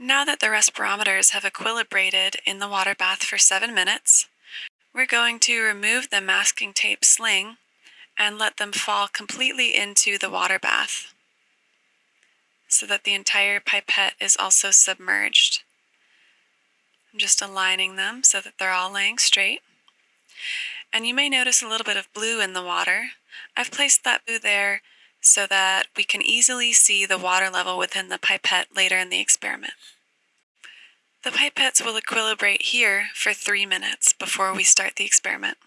Now that the respirometers have equilibrated in the water bath for seven minutes, we're going to remove the masking tape sling and let them fall completely into the water bath so that the entire pipette is also submerged. I'm just aligning them so that they're all laying straight. And you may notice a little bit of blue in the water. I've placed that blue there so that we can easily see the water level within the pipette later in the experiment. The pipettes will equilibrate here for three minutes before we start the experiment.